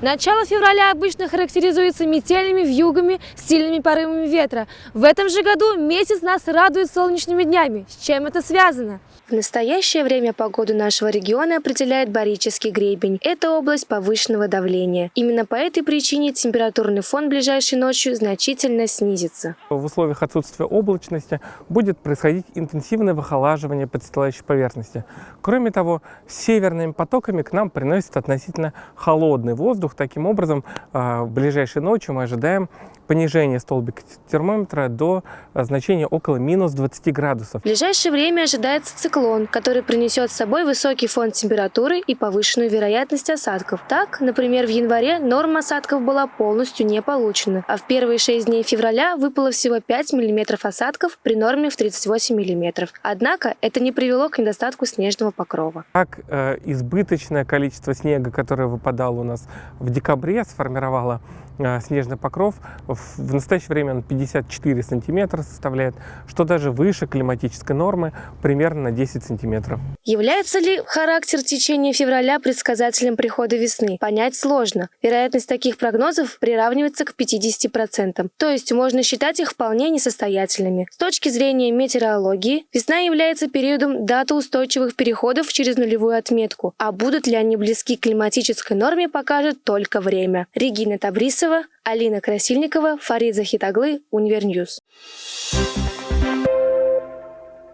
Начало февраля обычно характеризуется метельными вьюгами, сильными порывами ветра. В этом же году месяц нас радует солнечными днями. С чем это связано? В настоящее время погоду нашего региона определяет Барический гребень. Это область повышенного давления. Именно по этой причине температурный фон ближайшей ночью значительно снизится. В условиях отсутствия облачности будет происходить интенсивное выхолаживание подстилающей поверхности. Кроме того, северными потоками к нам приносит относительно холодный воздух. Таким образом, а, в ближайшей ночью мы ожидаем понижение столбика термометра до а, значения около минус 20 градусов. В ближайшее время ожидается циклон, который принесет с собой высокий фон температуры и повышенную вероятность осадков. Так, например, в январе норма осадков была полностью не получена, а в первые 6 дней февраля выпало всего 5 мм осадков при норме в 38 мм. Однако это не привело к недостатку снежного покрова. Так, э, избыточное количество снега, которое выпадало у нас в декабре, сформировало э, снежный покров. В, настоящее время он 54 сантиметра составляет, что даже выше климатической нормы, примерно на 10 сантиметров. Является ли характер течения февраля предсказателем прихода весны? Понять сложно. Вероятность таких прогнозов приравнивается к 50%, то есть можно считать их вполне несостоятельными. С точки зрения метеорологии, весна является периодом датой устойчивых переходов через нулевую отметку, а будут ли они близки к климатической норме, покажет только время. Регина Табрисова, Алина Красильникова, Фарид Захитаглы, Univer News.